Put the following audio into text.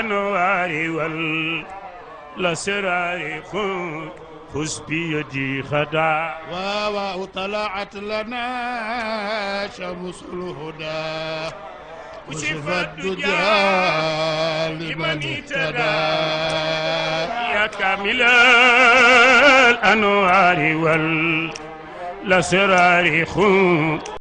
الأنوار والأسرار خذ بيدي خدا. واو طلعت لنا شمس الهدى. كشف الدجى لمن اهتدى. يا كامل الأنوار والأسرار خذ.